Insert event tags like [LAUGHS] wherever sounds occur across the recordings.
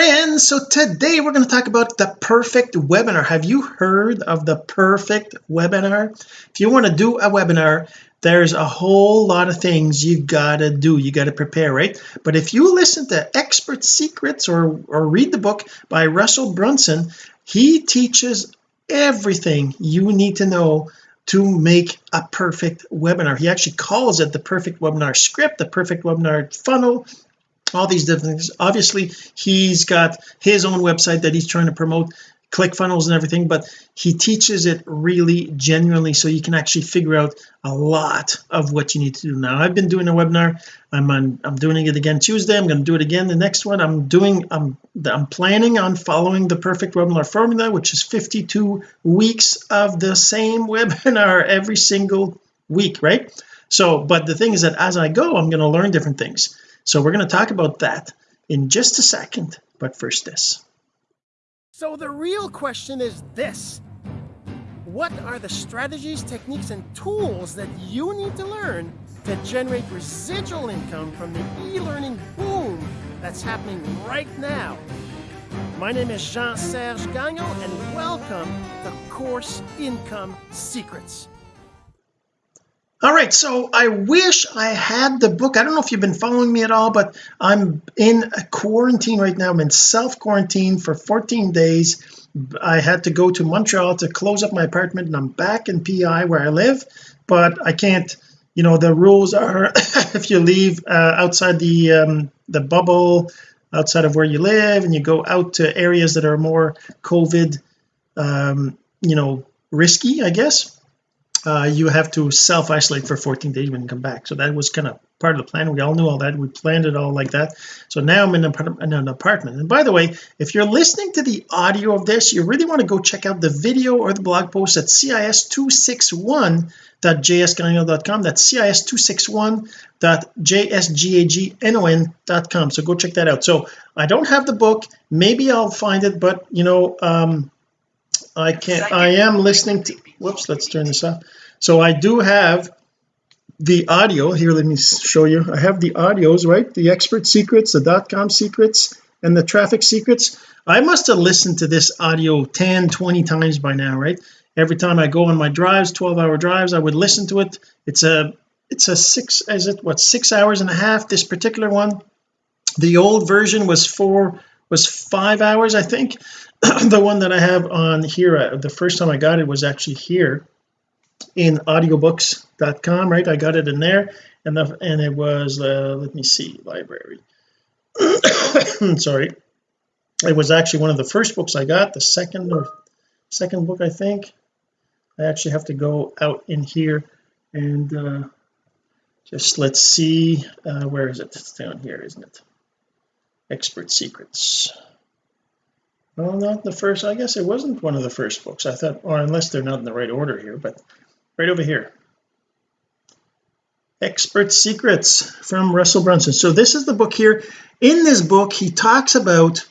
friends so today we're going to talk about the perfect webinar. Have you heard of the perfect webinar? If you want to do a webinar there's a whole lot of things you gotta do you gotta prepare right? But if you listen to expert secrets or or read the book by Russell Brunson he teaches everything you need to know to make a perfect webinar. He actually calls it the perfect webinar script the perfect webinar funnel all these different things. Obviously he's got his own website that he's trying to promote ClickFunnels and everything but he teaches it really genuinely so you can actually figure out a lot of what you need to do. Now I've been doing a webinar. I'm on I'm doing it again Tuesday. I'm going to do it again the next one. I'm doing I'm I'm planning on following the perfect webinar formula which is 52 weeks of the same [LAUGHS] webinar every single week right? So but the thing is that as I go I'm going to learn different things so we're going to talk about that in just a second but first this. So the real question is this. What are the strategies techniques and tools that you need to learn to generate residual income from the e-learning boom that's happening right now? My name is Jean-Serge Gagnon and welcome to Course Income Secrets all right so I wish I had the book. I don't know if you've been following me at all but I'm in a quarantine right now. I'm in self quarantine for 14 days. I had to go to Montreal to close up my apartment and I'm back in PI where I live but I can't you know the rules are [COUGHS] if you leave uh, outside the um, the bubble outside of where you live and you go out to areas that are more COVID um, you know risky I guess uh, you have to self-isolate for 14 days when you come back. So that was kind of part of the plan. We all knew all that. We planned it all like that. So now I'm in an, apartment. And by the way if you're listening to the audio of this you really want to go check out the video or the blog post at cis261.jsgagnon.com that's cis261.jsgagnon.com so go check that out. So I don't have the book. Maybe I'll find it but you know um I can't I am listening to whoops let's turn this off so I do have the audio. Here let me show you. I have the audios right? The expert secrets the dot-com secrets and the traffic secrets. I must have listened to this audio 10 20 times by now right? Every time I go on my drives 12 hour drives I would listen to it. It's a it's a six is it what six hours and a half this particular one? The old version was four was five hours I think. [CLEARS THROAT] The one that I have on here uh, the first time I got it was actually here in audiobooks.com right? I got it in there and the, and it was uh, let me see library. [COUGHS] Sorry. It was actually one of the first books I got the second or second book I think. I actually have to go out in here and uh, just let's see uh, where is it? It's down here isn't it? Expert secrets. Well not the first I guess it wasn't one of the first books. I thought or unless they're not in the right order here but right over here. Expert secrets from Russell Brunson. So this is the book here. In this book he talks about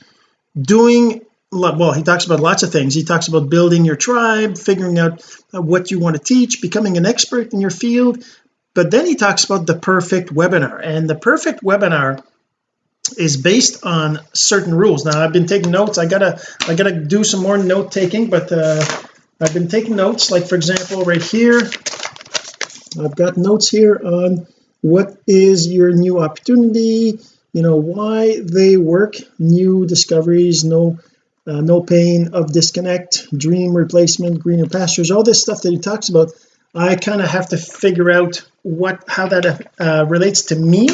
doing well he talks about lots of things. He talks about building your tribe figuring out what you want to teach becoming an expert in your field. But then he talks about the perfect webinar. And the perfect webinar is based on certain rules. Now I've been taking notes. I gotta I gotta do some more note taking but uh I've been taking notes like for example right here. I've got notes here on what is your new opportunity you know why they work new discoveries no uh, no pain of disconnect dream replacement greener pastures all this stuff that he talks about. I kind of have to figure out what how that uh, relates to me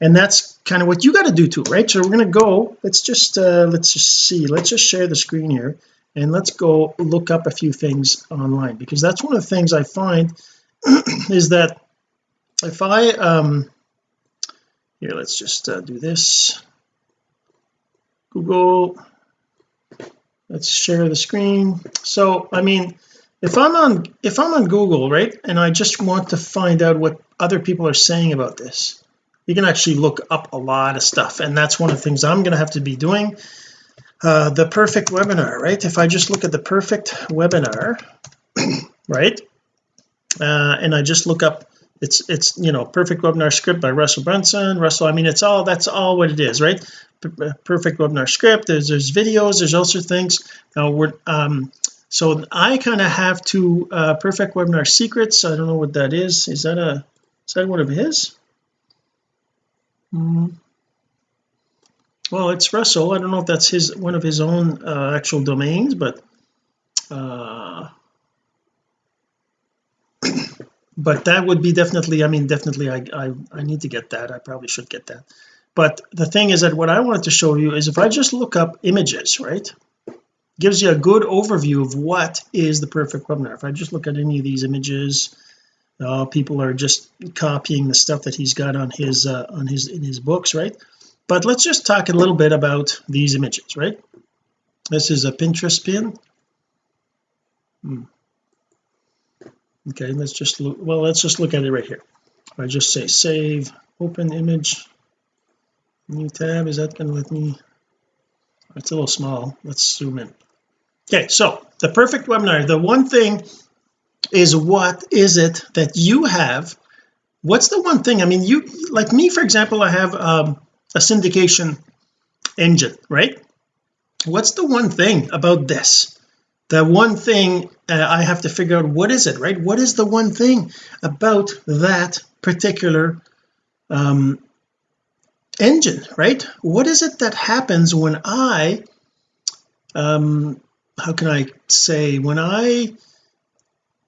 and that's kind of what you got to do too right? So we're going to go let's just uh let's just see let's just share the screen here and let's go look up a few things online because that's one of the things I find [CLEARS THROAT] is that if I um here let's just uh, do this. Google let's share the screen. So I mean if I'm on if I'm on Google right and I just want to find out what other people are saying about this you can actually look up a lot of stuff. And that's one of the things I'm going to have to be doing uh, the perfect webinar right? If I just look at the perfect webinar [COUGHS] right? Uh, and I just look up it's it's you know perfect webinar script by Russell Brunson Russell I mean it's all that's all what it is right? P perfect webinar script there's there's videos there's also things. Now we're um so I kind of have to uh perfect webinar secrets. I don't know what that is. Is that a is that one of his? Mm. Well it's Russell. I don't know if that's his one of his own uh, actual domains but uh but that would be definitely I mean definitely I, I I need to get that. I probably should get that. But the thing is that what I wanted to show you is if I just look up images right gives you a good overview of what is the perfect webinar. If I just look at any of these images uh, people are just copying the stuff that he's got on his uh, on his in his books right but let's just talk a little bit about these images right? This is a Pinterest pin. Hmm. Okay let's just look well let's just look at it right here. I just say save open image new tab is that going to let me? It's a little small let's zoom in. Okay so the perfect webinar the one thing is what is it that you have? What's the one thing I mean you like me for example I have um, a syndication engine right? What's the one thing about this? The one thing uh, I have to figure out what is it right? What is the one thing about that particular um, engine right? What is it that happens when I um how can I say when I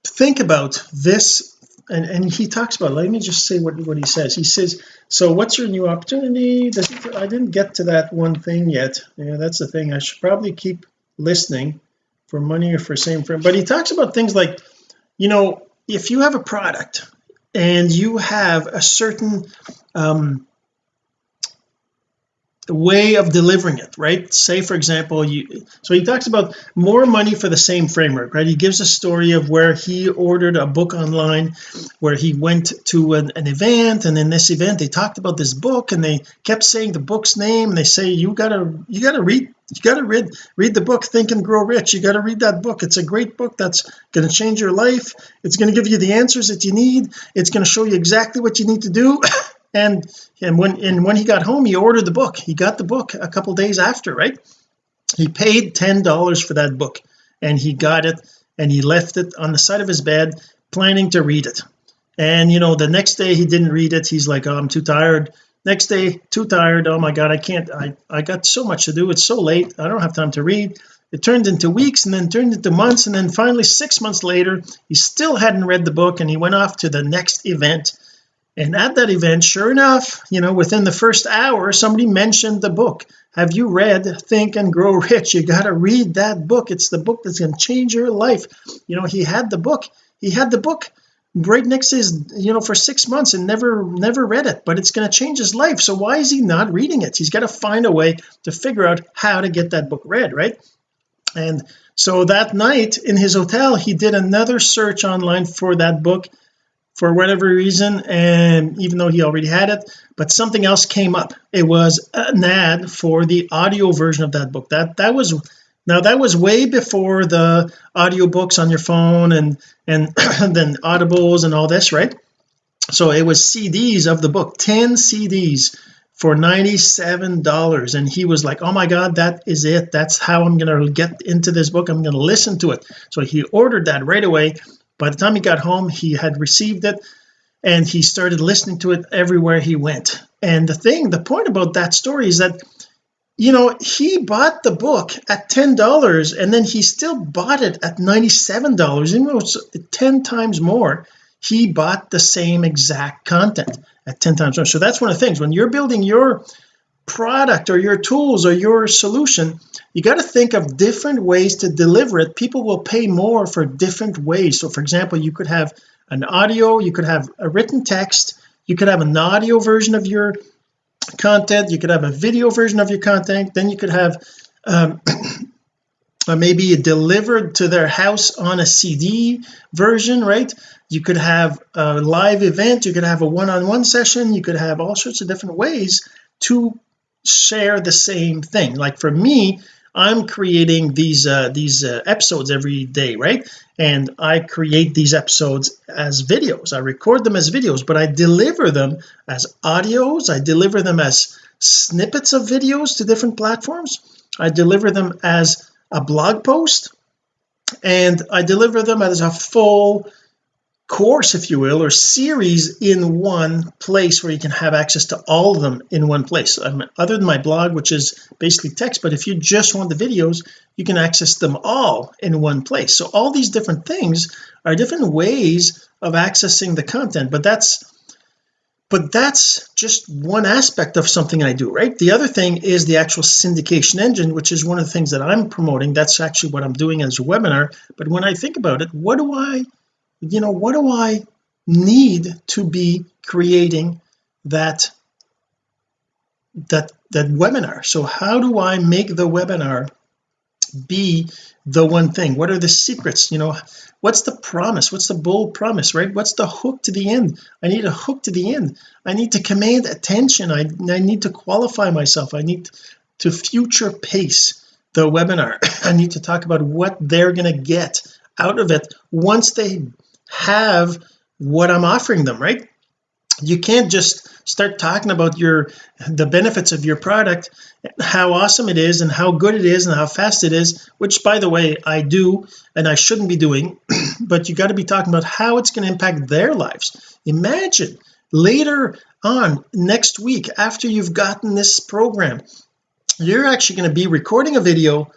think about this and and he talks about let me just say what what he says. He says so what's your new opportunity? Does I didn't get to that one thing yet. Yeah that's the thing. I should probably keep listening for money or for same frame but he talks about things like you know if you have a product and you have a certain um way of delivering it right? Say for example you so he talks about more money for the same framework right? He gives a story of where he ordered a book online where he went to an, an event and in this event they talked about this book and they kept saying the book's name and they say you gotta you gotta read you got to read read the book think and grow rich. You got to read that book. It's a great book that's going to change your life. It's going to give you the answers that you need. It's going to show you exactly what you need to do [LAUGHS] and and when and when he got home he ordered the book. He got the book a couple days after right? He paid ten dollars for that book and he got it and he left it on the side of his bed planning to read it. And you know the next day he didn't read it. He's like oh I'm too tired. Next day too tired. Oh my god I can't I I got so much to do. It's so late. I don't have time to read. It turned into weeks and then turned into months and then finally six months later he still hadn't read the book and he went off to the next event and at that event sure enough you know within the first hour somebody mentioned the book. Have you read think and grow rich? You got to read that book. It's the book that's going to change your life. You know he had the book. He had the book right next to his you know for six months and never never read it but it's going to change his life. So why is he not reading it? He's got to find a way to figure out how to get that book read right? And so that night in his hotel he did another search online for that book for whatever reason and even though he already had it but something else came up. It was an ad for the audio version of that book. That that was now that was way before the audiobooks on your phone and and [CLEARS THROAT] then audibles and all this right? So it was CDs of the book 10 CDs for 97 dollars. And he was like oh my god that is it. That's how I'm to get into this book. I'm to listen to it. So he ordered that right away by the time he got home he had received it and he started listening to it everywhere he went. And the thing the point about that story is that you know he bought the book at ten dollars and then he still bought it at 97 dollars even though it's 10 times more. He bought the same exact content at 10 times more. So that's one of the things. When you're building your product or your tools or your solution you got to think of different ways to deliver it. People will pay more for different ways. So for example you could have an audio you could have a written text you could have an audio version of your content you could have a video version of your content then you could have um, [CLEARS THROAT] maybe delivered to their house on a CD version right? You could have a live event you could have a one-on-one -on -one session you could have all sorts of different ways to share the same thing. Like for me I'm creating these uh, these uh, episodes every day right? And I create these episodes as videos. I record them as videos but I deliver them as audios. I deliver them as snippets of videos to different platforms. I deliver them as a blog post and I deliver them as a full course if you will or series in one place where you can have access to all of them in one place. Other than my blog which is basically text but if you just want the videos you can access them all in one place. So all these different things are different ways of accessing the content but that's but that's just one aspect of something I do right? The other thing is the actual syndication engine which is one of the things that I'm promoting. That's actually what I'm doing as a webinar. But when I think about it what do I you know what do I need to be creating that that that webinar? So how do I make the webinar be the one thing? What are the secrets? You know what's the promise? What's the bold promise right? What's the hook to the end? I need a hook to the end. I need to command attention. I, I need to qualify myself. I need to future pace the webinar. [COUGHS] I need to talk about what they're going to get out of it once they have what I'm offering them right? You can't just start talking about your the benefits of your product how awesome it is and how good it is and how fast it is which by the way I do and I shouldn't be doing [CLEARS THROAT] but you got to be talking about how it's going to impact their lives. Imagine later on next week after you've gotten this program you're actually going to be recording a video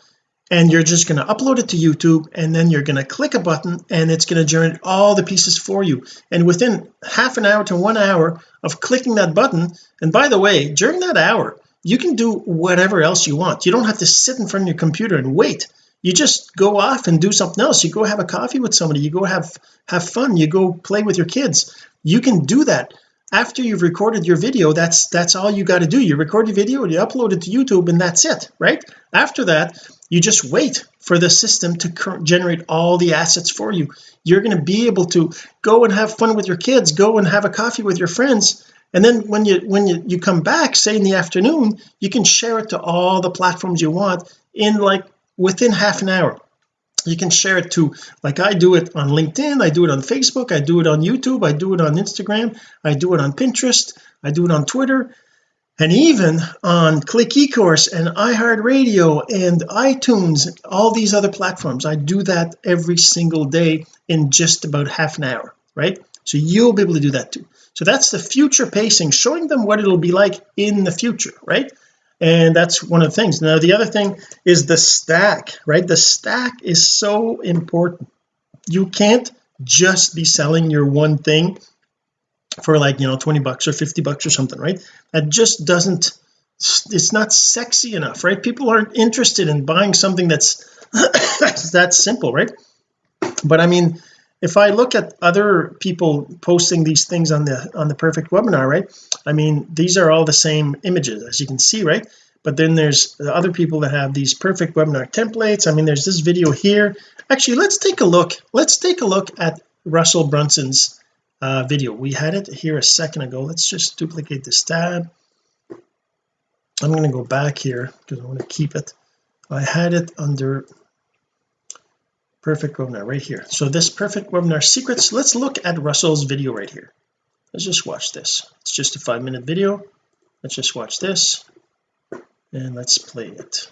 and you're just going to upload it to YouTube and then you're going to click a button and it's going to generate all the pieces for you. And within half an hour to one hour of clicking that button and by the way during that hour you can do whatever else you want. You don't have to sit in front of your computer and wait. You just go off and do something else. You go have a coffee with somebody. You go have have fun. You go play with your kids. You can do that. After you've recorded your video that's that's all you got to do. You record your video you upload it to YouTube and that's it right? After that you just wait for the system to generate all the assets for you. You're going to be able to go and have fun with your kids go and have a coffee with your friends and then when you when you, you come back say in the afternoon you can share it to all the platforms you want in like within half an hour. You can share it to like I do it on LinkedIn I do it on Facebook I do it on YouTube I do it on Instagram I do it on Pinterest I do it on Twitter and even on click ecourse and iHeartRadio and iTunes all these other platforms I do that every single day in just about half an hour right? So you'll be able to do that too. So that's the future pacing showing them what it'll be like in the future right? And that's one of the things. Now the other thing is the stack right? The stack is so important. You can't just be selling your one thing for like you know 20 bucks or 50 bucks or something right? That just doesn't it's not sexy enough right? People aren't interested in buying something that's [COUGHS] that simple right? But I mean if I look at other people posting these things on the on the perfect webinar right? I mean these are all the same images as you can see right? But then there's other people that have these perfect webinar templates. I mean there's this video here. Actually let's take a look let's take a look at Russell Brunson's uh, video. We had it here a second ago. Let's just duplicate this tab. I'm going to go back here because I want to keep it. I had it under perfect webinar right here. So this perfect webinar secrets let's look at Russell's video right here. Let's just watch this. It's just a five minute video. Let's just watch this and let's play it.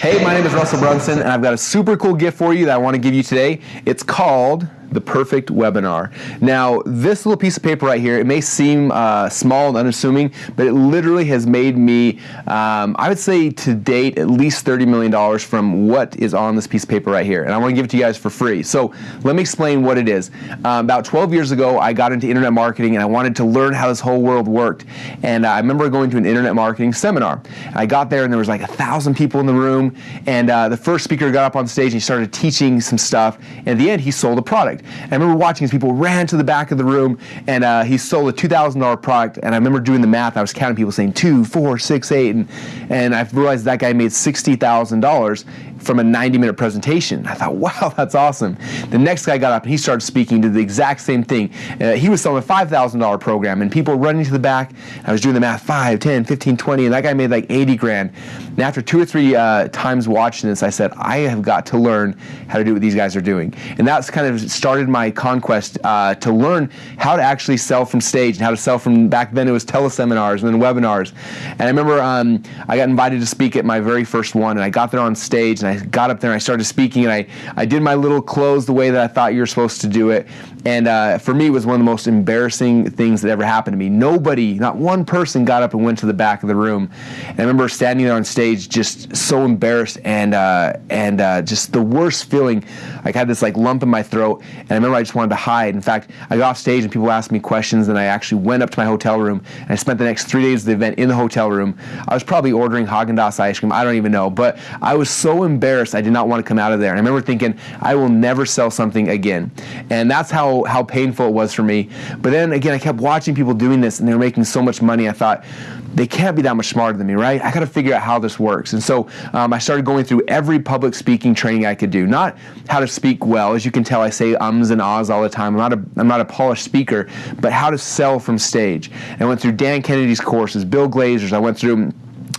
Hey, my name is Russell Brunson, and I've got a super cool gift for you that I want to give you today. It's called the perfect webinar. Now this little piece of paper right here it may seem uh, small and unassuming but it literally has made me um, I would say to date at least 30 million dollars from what is on this piece of paper right here. And I want to give it to you guys for free. So let me explain what it is. Um, about 12 years ago I got into internet marketing and I wanted to learn how this whole world worked. And uh, I remember going to an internet marketing seminar. I got there and there was like a thousand people in the room. And uh, the first speaker got up on stage and he started teaching some stuff. And at the end he sold a product And I remember watching as people ran to the back of the room, and uh, he sold a two thousand dollar product. And I remember doing the math. I was counting people saying two, four, six, eight, and and I realized that guy made sixty thousand dollars from a 90 minute presentation. I thought, [LAUGHS] wow, that's awesome. The next guy got up and he started speaking to the exact same thing. Uh, he was selling a $5,000 program and people running to the back. I was doing the math 5, 10, 15, 20, and that guy made like 80 grand. And after two or three uh, times watching this, I said, I have got to learn how to do what these guys are doing. And that's kind of started my conquest uh, to learn how to actually sell from stage and how to sell from back then it was teleseminars and then webinars. And I remember um, I got invited to speak at my very first one and I got there on stage and I got up there and I started speaking and I, I did my little close the way that I thought you were supposed to do it. And uh, for me, it was one of the most embarrassing things that ever happened to me. Nobody, not one person got up and went to the back of the room. And I remember standing there on stage just so embarrassed and, uh, and uh, just the worst feeling. I had this like lump in my throat and I remember I just wanted to hide. In fact, I got off stage and people asked me questions and I actually went up to my hotel room and I spent the next three days of the event in the hotel room. I was probably ordering Haagen-Dazs ice cream. I don't even know. But I was so embarrassed I did not want to come out of there. And I remember thinking, I will never sell something again. And that's how how painful it was for me. But then again, I kept watching people doing this and they were making so much money. I thought, they can't be that much smarter than me, right? I got to figure out how this works. And so um, I started going through every public speaking training I could do. Not how to speak well, as you can tell, I say ums and ahs all the time. I'm not a, I'm not a polished speaker, but how to sell from stage. And I went through Dan Kennedy's courses, Bill Glazer's. I went through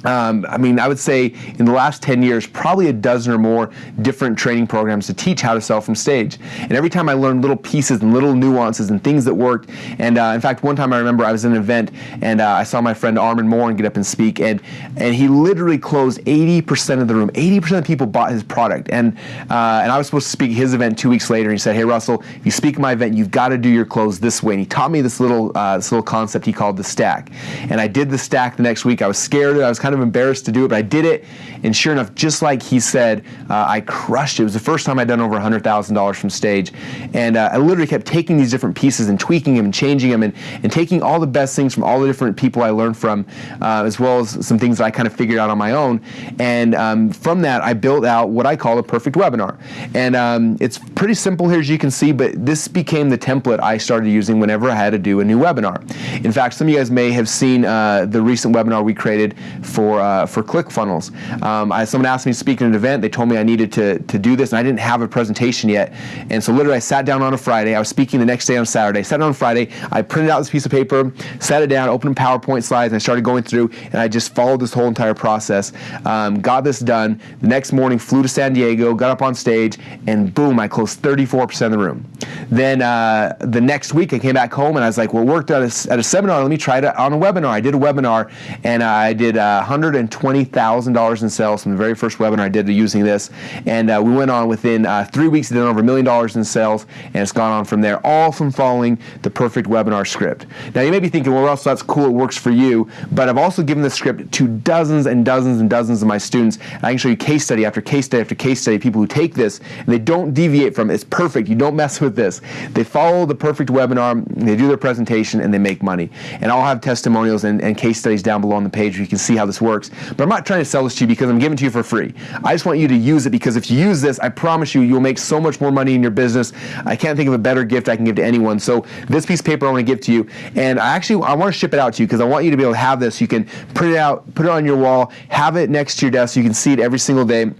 um, I mean, I would say in the last 10 years, probably a dozen or more different training programs to teach how to sell from stage. And every time I learned little pieces and little nuances and things that worked. And uh, in fact, one time I remember I was in an event and uh, I saw my friend Armand Morin get up and speak, and and he literally closed 80% of the room. 80% of people bought his product. And uh, and I was supposed to speak his event two weeks later. And he said, "Hey Russell, if you speak at my event, you've got to do your close this way." And he taught me this little uh, this little concept he called the stack. And I did the stack the next week. I was scared. I was kind of embarrassed to do it, but I did it. And sure enough, just like he said, uh, I crushed it. It was the first time I'd done over $100,000 from stage. And uh, I literally kept taking these different pieces and tweaking them and changing them and, and taking all the best things from all the different people I learned from, uh, as well as some things that I kind of figured out on my own. And um, from that, I built out what I call a perfect webinar. And um, it's pretty simple here, as you can see, but this became the template I started using whenever I had to do a new webinar. In fact, some of you guys may have seen uh, the recent webinar we created for uh, for ClickFunnels. Um, I, someone asked me to speak at an event. They told me I needed to, to do this, and I didn't have a presentation yet. And so literally, I sat down on a Friday. I was speaking the next day on Saturday. Sat down on Friday. I printed out this piece of paper, sat it down, opened PowerPoint slides, and I started going through. And I just followed this whole entire process. Um, got this done. The next morning, flew to San Diego, got up on stage, and boom, I closed 34% of the room. Then uh, the next week, I came back home, and I was like, "Well, worked at a, at a seminar. Let me try it on a webinar." I did a webinar, and I did uh, 120 $20,000 in sales from the very first webinar I did using this. And uh, we went on within uh, three weeks, did over a million dollars in sales, and it's gone on from there, all from following the perfect webinar script. Now, you may be thinking, well, Russ, that's cool, it works for you, but I've also given this script to dozens and dozens and dozens of my students. And I can show you case study after case study after case study, people who take this and they don't deviate from it. It's perfect. You don't mess with this. They follow the perfect webinar, they do their presentation, and they make money. And I'll have testimonials and, and case studies down below on the page where you can see how this works. But I'm not trying to sell this to you because I'm giving it to you for free. I just want you to use it because if you use this, I promise you, you'll make so much more money in your business. I can't think of a better gift I can give to anyone. So this piece of paper I want to give to you, and I actually I want to ship it out to you because I want you to be able to have this. You can print it out, put it on your wall, have it next to your desk so you can see it every single day.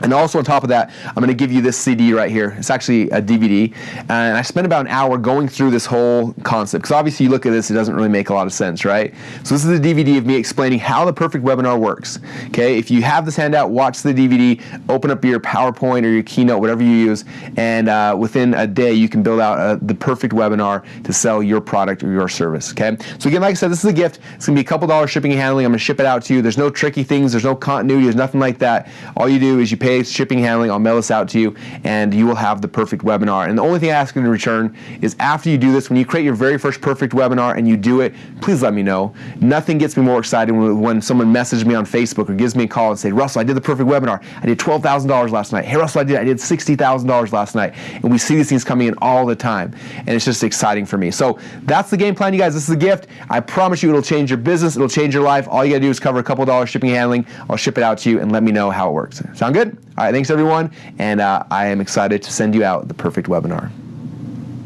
And also on top of that, I'm going to give you this CD right here. It's actually a DVD. And I spent about an hour going through this whole concept. Because obviously you look at this, it doesn't really make a lot of sense, right? So this is a DVD of me explaining how the perfect webinar works. Okay, if you have this handout, watch the DVD, open up your PowerPoint or your Keynote, whatever you use, and uh, within a day you can build out uh, the perfect webinar to sell your product or your service. Okay, so again, like I said, this is a gift. It's going to be a couple dollars shipping and handling. I'm going to ship it out to you. There's no tricky things. There's no continuity. There's nothing like that. All you do is you pay shipping handling, I'll mail this out to you, and you will have the perfect webinar. And the only thing I ask in return is after you do this, when you create your very first perfect webinar and you do it, please let me know. Nothing gets me more excited when, someone messages me on Facebook or gives me a call and say, Russell, I did the perfect webinar. I did $12,000 last night. Hey, Russell, I did, I did $60,000 last night. And we see these things coming in all the time. And it's just exciting for me. So that's the game plan, you guys. This is a gift. I promise you it'll change your business. It'll change your life. All you got to do is cover a couple dollars shipping handling. I'll ship it out to you and let me know how it works. Sound good? All right, thanks everyone, and uh, I am excited to send you out the perfect webinar.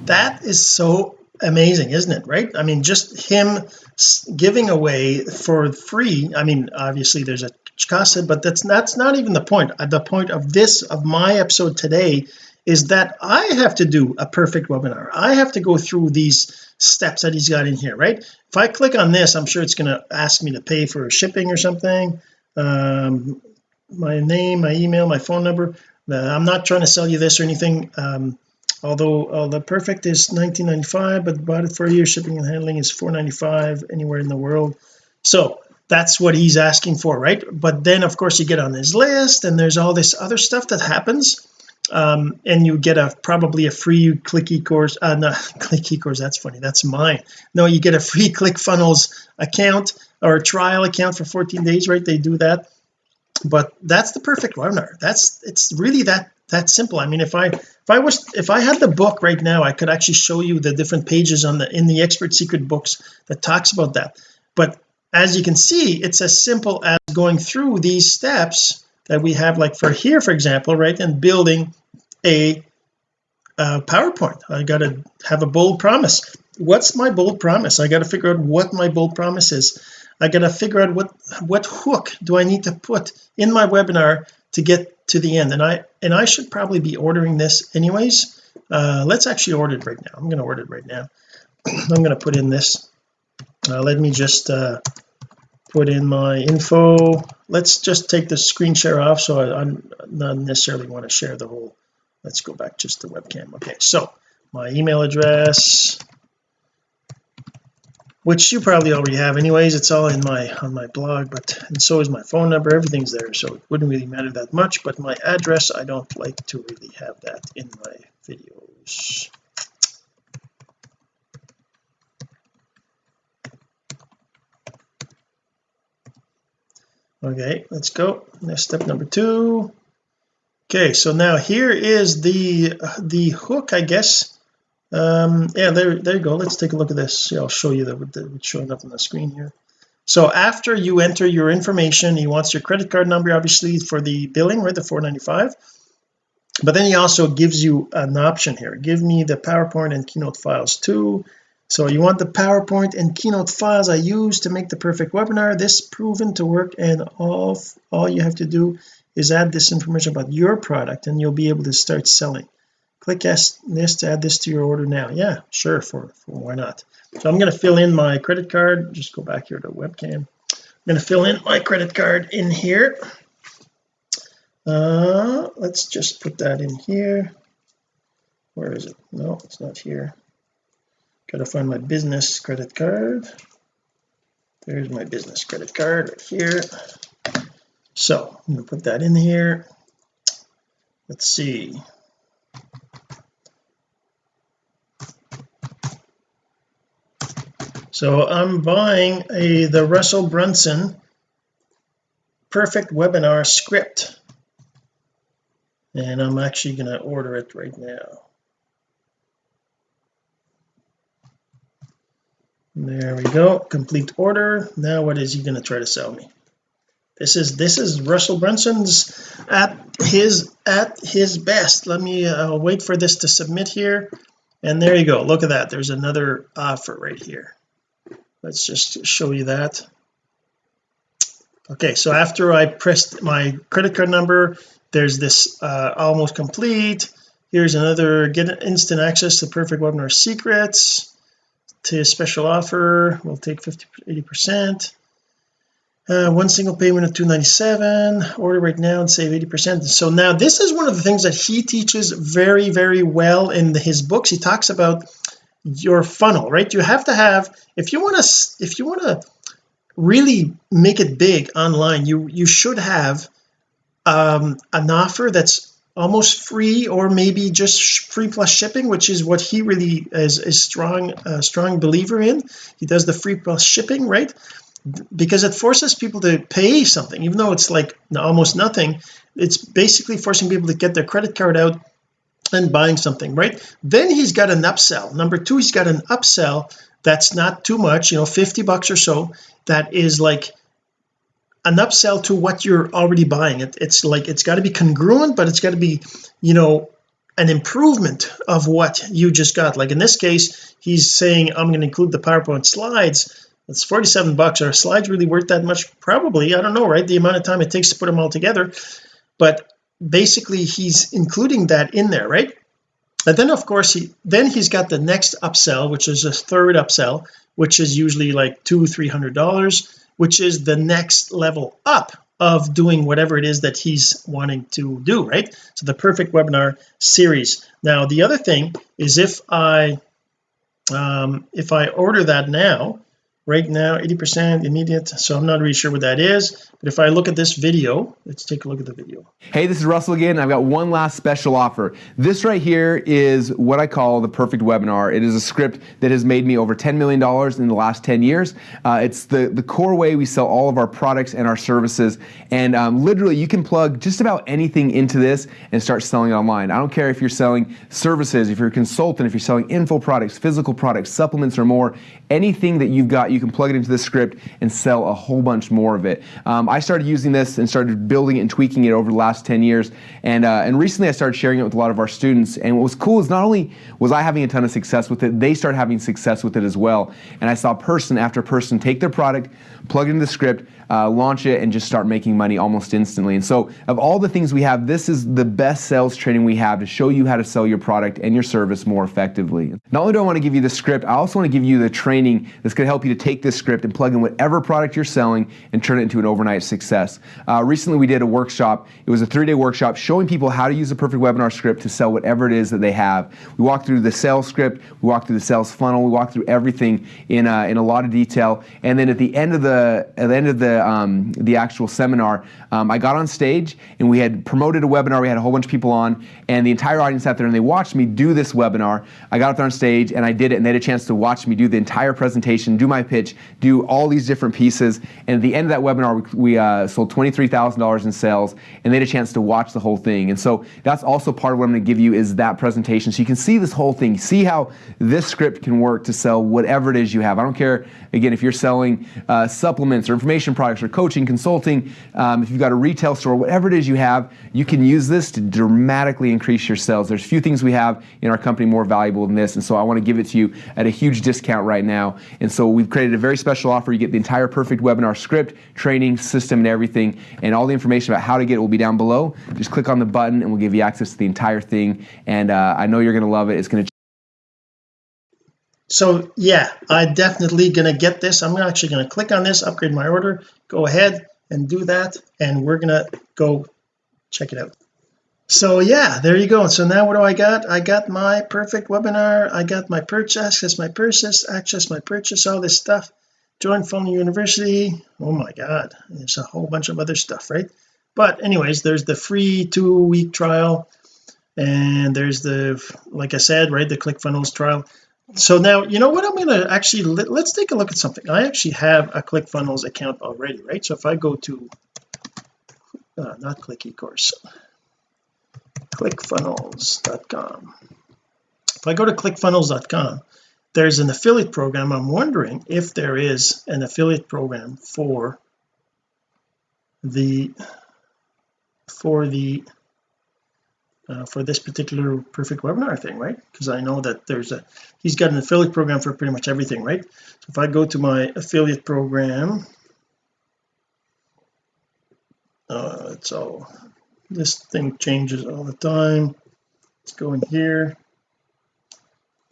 that is so amazing isn't it right? I mean just him giving away for free I mean obviously there's a cost but that's that's not even the point. Uh, the point of this of my episode today is that I have to do a perfect webinar. I have to go through these steps that he's got in here right? If I click on this I'm sure it's going to ask me to pay for shipping or something. Um, my name my email my phone number. Uh, I'm not trying to sell you this or anything um, although uh, the perfect is 1995 but bought it for a year shipping and handling is 495 anywhere in the world. So that's what he's asking for right? But then of course you get on his list and there's all this other stuff that happens um, and you get a probably a free click course uh no [LAUGHS] click course that's funny that's mine. No you get a free [LAUGHS] ClickFunnels account or trial account for 14 days right? They do that but that's the perfect webinar that's it's really that that simple. I mean if I if I was if I had the book right now I could actually show you the different pages on the in the expert secret books that talks about that. But as you can see it's as simple as going through these steps that we have like for here for example right and building a uh, PowerPoint. I got to have a bold promise. What's my bold promise? I got to figure out what my bold promise is I got to figure out what what hook do I need to put in my webinar to get to the end? And I and I should probably be ordering this anyways. Uh, let's actually order it right now. I'm to order it right now. [CLEARS THROAT] I'm to put in this. Uh, let me just uh, put in my info. Let's just take the screen share off so I, I'm not necessarily want to share the whole. Let's go back just to webcam. Okay so my email address which you probably already have anyways. It's all in my on my blog but and so is my phone number. Everything's there so it wouldn't really matter that much but my address I don't like to really have that in my videos. Okay let's go. Next step number two. Okay so now here is the the hook I guess um yeah there there you go. Let's take a look at this. Yeah, I'll show you that what's showing up on the screen here. So after you enter your information he wants your credit card number obviously for the billing right the 495 but then he also gives you an option here. Give me the PowerPoint and keynote files too. So you want the PowerPoint and keynote files I use to make the perfect webinar. This proven to work and all all you have to do is add this information about your product and you'll be able to start selling click this to add this to your order now. Yeah sure for, for why not? So I'm going to fill in my credit card. Just go back here to webcam. I'm going to fill in my credit card in here. Uh let's just put that in here. Where is it? No it's not here. Gotta find my business credit card. There's my business credit card right here. So I'm to put that in here. Let's see so I'm buying a the Russell Brunson perfect webinar script. And I'm actually going to order it right now. There we go. Complete order. Now what is he going to try to sell me this is this is Russell Brunson's at his at his best. Let me uh, wait for this to submit here. And there you go. Look at that. There's another offer right here. Let's just show you that. Okay so after I pressed my credit card number there's this uh, almost complete. Here's another get instant access to perfect webinar secrets. To special offer we'll take 50 80 percent uh, one single payment of 297 order right now and save 80 percent. So now this is one of the things that he teaches very very well in the, his books. He talks about your funnel right? You have to have if you want to if you want to really make it big online you you should have um an offer that's almost free or maybe just free plus shipping which is what he really is a strong uh, strong believer in. He does the free plus shipping right because it forces people to pay something even though it's like almost nothing it's basically forcing people to get their credit card out and buying something right? Then he's got an upsell. Number two he's got an upsell that's not too much you know 50 bucks or so that is like an upsell to what you're already buying. It, it's like it's got to be congruent but it's got to be you know an improvement of what you just got. Like in this case he's saying I'm going to include the PowerPoint slides it's 47 bucks. Are slides really worth that much? Probably. I don't know right? The amount of time it takes to put them all together. But basically he's including that in there right? And then of course he then he's got the next upsell which is a third upsell which is usually like two three hundred dollars which is the next level up of doing whatever it is that he's wanting to do right? So the perfect webinar series. Now the other thing is if I um if I order that now right now 80 percent immediate so I'm not really sure what that is but if I look at this video let's take a look at the video. Hey this is Russell again I've got one last special offer. This right here is what I call the perfect webinar. It is a script that has made me over 10 million dollars in the last 10 years. Uh, it's the the core way we sell all of our products and our services and um, literally you can plug just about anything into this and start selling online. I don't care if you're selling services if you're a consultant if you're selling info products physical products supplements or more anything that you've got you you can plug it into this script and sell a whole bunch more of it. Um, I started using this and started building it and tweaking it over the last 10 years. And uh, and recently I started sharing it with a lot of our students. And what was cool is not only was I having a ton of success with it they started having success with it as well. And I saw person after person take their product plug it into the script uh, launch it and just start making money almost instantly. And so of all the things we have this is the best sales training we have to show you how to sell your product and your service more effectively. Not only do I want to give you the script I also want to give you the training that's going to help you to take this script and plug in whatever product you're selling and turn it into an overnight success uh, recently we did a workshop it was a three-day workshop showing people how to use a perfect webinar script to sell whatever it is that they have we walked through the sales script we walked through the sales funnel we walked through everything in, uh, in a lot of detail and then at the end of the at the end of the um, the actual seminar, um, I got on stage and we had promoted a webinar. We had a whole bunch of people on, and the entire audience sat there and they watched me do this webinar. I got up there on stage and I did it, and they had a chance to watch me do the entire presentation, do my pitch, do all these different pieces. And at the end of that webinar, we, we uh, sold $23,000 in sales, and they had a chance to watch the whole thing. And so that's also part of what I'm to give you is that presentation, so you can see this whole thing, see how this script can work to sell whatever it is you have. I don't care again if you're selling uh, supplements or information products or coaching, consulting, um, if you've got a retail store, whatever it is you have, you can use this to dramatically increase your sales. There's few things we have in our company more valuable than this, and so I want to give it to you at a huge discount right now. And so we've created a very special offer. You get the entire perfect webinar script, training, system, and everything, and all the information about how to get it will be down below. Just click on the button, and we'll give you access to the entire thing. And uh, I know you're going to love it. It's going to so yeah I definitely gonna get this I'm actually gonna click on this upgrade my order go ahead and do that and we're gonna go check it out so yeah there you go. So now what do I got? I got my perfect webinar. I got my purchase access my purchase access my purchase all this stuff. Join Funnel University. Oh my god there's a whole bunch of other stuff right? But anyways there's the free two week trial and there's the like I said right the ClickFunnels trial. So now you know what? I'm going to actually let, us take a look at something. I actually have a ClickFunnels account already right? So if I go to uh, not click ecourse clickfunnels.com if I go to clickfunnels.com there's an affiliate program. I'm wondering if there is an affiliate program for the for the uh, for this particular perfect webinar thing right? Because I know that there's a he's got an affiliate program for pretty much everything right? So if I go to my affiliate program uh, it's all this thing changes all the time. Let's go in here.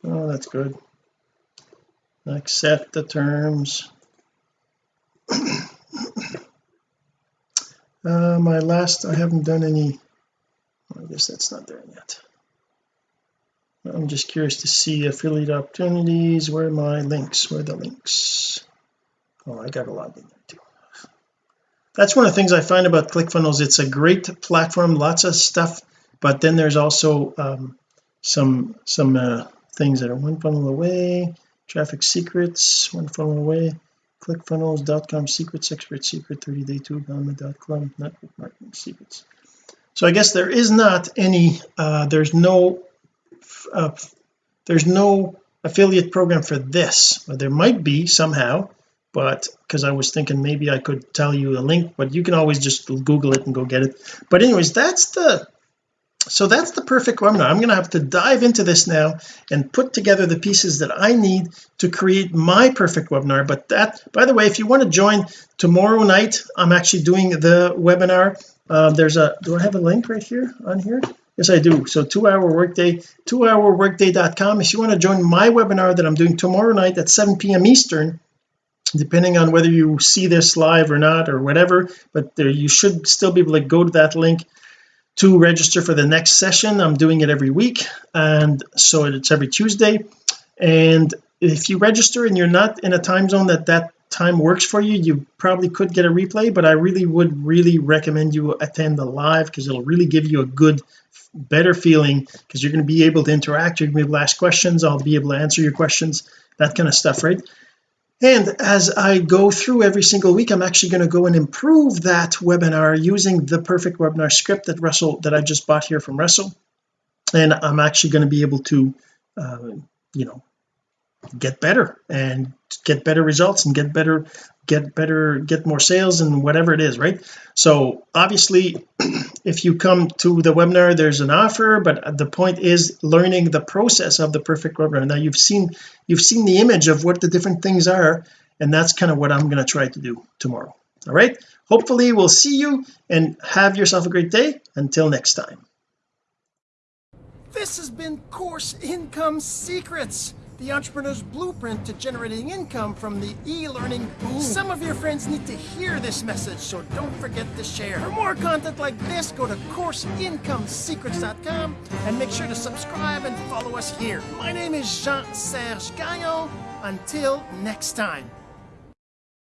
Oh that's good. Accept the terms. [COUGHS] Uh, my last I haven't done any I guess that's not there yet. I'm just curious to see affiliate opportunities. Where are my links? Where are the links? Oh I got a lot in there that's one of the things I find about ClickFunnels. It's a great platform lots of stuff but then there's also um, some some uh, things that are one funnel away traffic secrets one funnel away clickfunnels.com secrets expert secret 30 day club network marketing secrets. So I guess there is not any uh, there's no uh, there's no affiliate program for this but there might be somehow but because I was thinking maybe I could tell you a link but you can always just google it and go get it. But anyways that's the so that's the perfect webinar. I'm going to have to dive into this now and put together the pieces that I need to create my perfect webinar. But that by the way if you want to join tomorrow night I'm actually doing the webinar. Uh, there's a do I have a link right here on here? Yes I do. So two hour workday two hour workday.com if you want to join my webinar that I'm doing tomorrow night at 7 p.m Eastern depending on whether you see this live or not or whatever but there you should still be able to go to that link to register for the next session. I'm doing it every week and so it's every Tuesday. And if you register and you're not in a time zone that that time works for you you probably could get a replay but I really would really recommend you attend the live because it'll really give you a good better feeling because you're going to be able to interact you're going to be able to ask questions I'll be able to answer your questions that kind of stuff right and as I go through every single week I'm actually going to go and improve that webinar using the perfect webinar script that Russell that I just bought here from Russell. And I'm actually going to be able to uh, you know get better and get better results and get better get better get more sales and whatever it is right? So obviously [CLEARS THROAT] if you come to the webinar there's an offer but the point is learning the process of the perfect webinar. Now you've seen you've seen the image of what the different things are and that's kind of what I'm going to try to do tomorrow all right? Hopefully we'll see you and have yourself a great day. Until next time. This has been course income secrets the entrepreneur's blueprint to generating income from the e-learning boom. Some of your friends need to hear this message, so don't forget to share. For more content like this, go to CourseIncomeSecrets.com and make sure to subscribe and follow us here. My name is Jean-Serge Gagnon. Until next time.